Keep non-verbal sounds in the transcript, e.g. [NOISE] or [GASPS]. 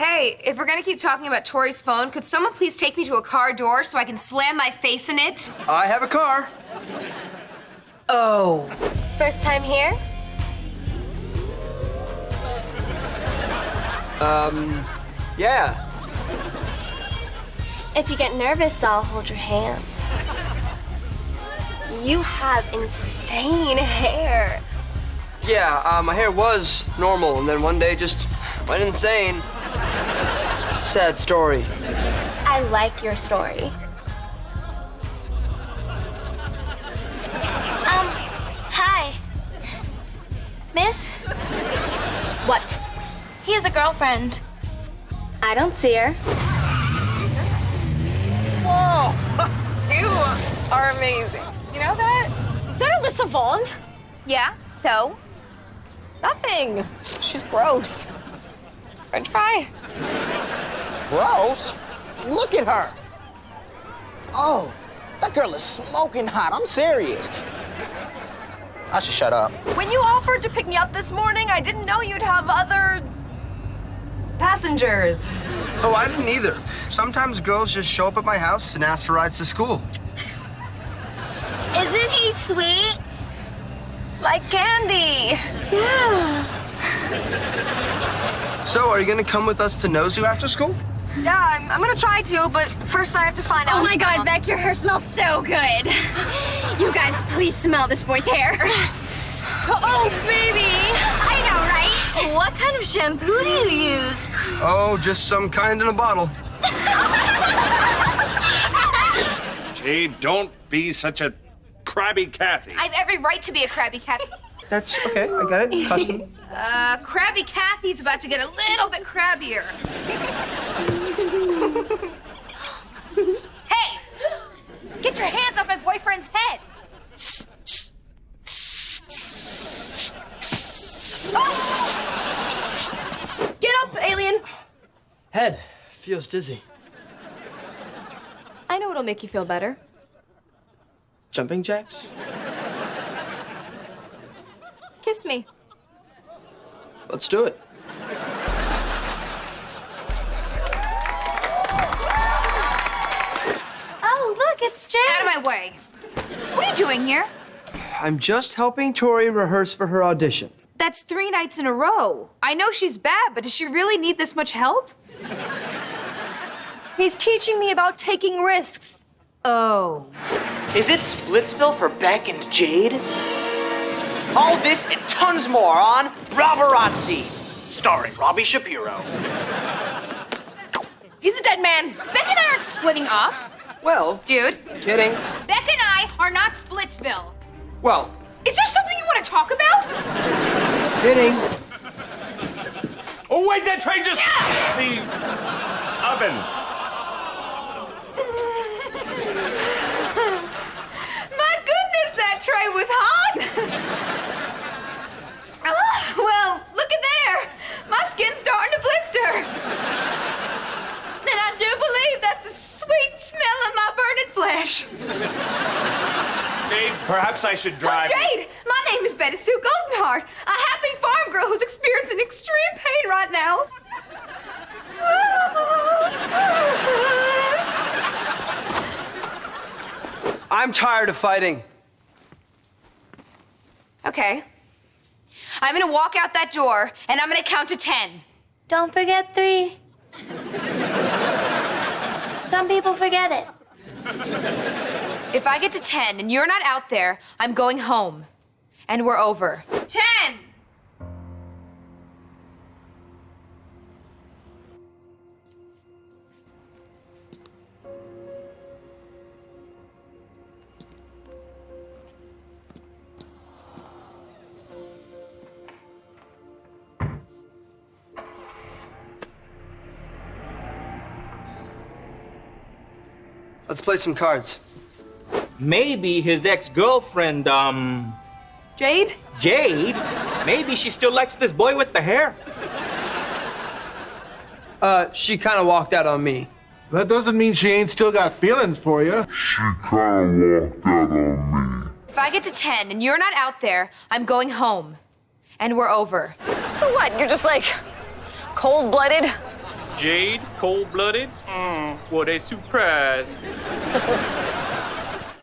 Hey, if we're gonna keep talking about Tori's phone, could someone please take me to a car door so I can slam my face in it? I have a car. Oh. First time here? Um, yeah. If you get nervous, I'll hold your hand. You have insane hair. Yeah, uh, my hair was normal, and then one day just went insane. Sad story. I like your story. Um, hi. Miss? What? He has a girlfriend. I don't see her. Whoa! [LAUGHS] you are amazing. You know that? Is that Alyssa Vaughn? Yeah, so? Nothing. She's gross. French fry. Gross? Look at her. Oh, that girl is smoking hot. I'm serious. I should shut up. When you offered to pick me up this morning, I didn't know you'd have other passengers. Oh, I didn't either. Sometimes girls just show up at my house and ask for rides to school. Isn't he sweet? Like candy. So, are you gonna come with us to Nozu after school? Yeah, I'm, I'm gonna try to, but first I have to find oh out. Oh my god, Beck, your hair smells so good. You guys, please smell this boy's hair. Oh, baby! I know, right? What kind of shampoo do you use? Oh, just some kind in a bottle. Jade, don't be such a crabby Kathy. I have every right to be a crabby Kathy. That's okay, I got it. Custom. [LAUGHS] Uh, crabby Kathy's about to get a little bit crabbier. [LAUGHS] hey! Get your hands off my boyfriend's head! [GASPS] Get up, alien! Head feels dizzy. I know what'll make you feel better. Jumping jacks? Kiss me. Let's do it. Oh, look, it's Jane. Out of my way. What are you doing here? I'm just helping Tori rehearse for her audition. That's three nights in a row. I know she's bad, but does she really need this much help? He's teaching me about taking risks. Oh. Is it Splitsville for Beck and Jade? All this and tons more on Robarazzi, starring Robbie Shapiro. He's a dead man. Beck and I aren't splitting up. Well, Dude, kidding. Beck and I are not Splitsville. Well, Is there something you want to talk about? kidding. Oh, wait, that train just. The oven. My goodness, that tray was hot. oh, well, look at there. My skin's starting to blister. And I do believe that's the sweet smell of my burning flesh. Jade, perhaps I should drive. Who's Jade? My name is Betty Sue Goldenheart, a happy farm girl who's experiencing extreme pain right now. I'm tired of fighting. Okay. I'm gonna walk out that door and I'm gonna count to ten. Don't forget three. Some people forget it. If I get to 10 and you're not out there, I'm going home. And we're over. 10! Let's play some cards. Maybe his ex-girlfriend, um, Jade? Jade, maybe she still likes this boy with the hair. Uh, she kind of walked out on me. That doesn't mean she ain't still got feelings for you. She kind of walked out on me. If I get to 10 and you're not out there, I'm going home. And we're over. So what? You're just like cold blooded, Jade, cold blooded? Mm, what a surprise. [LAUGHS]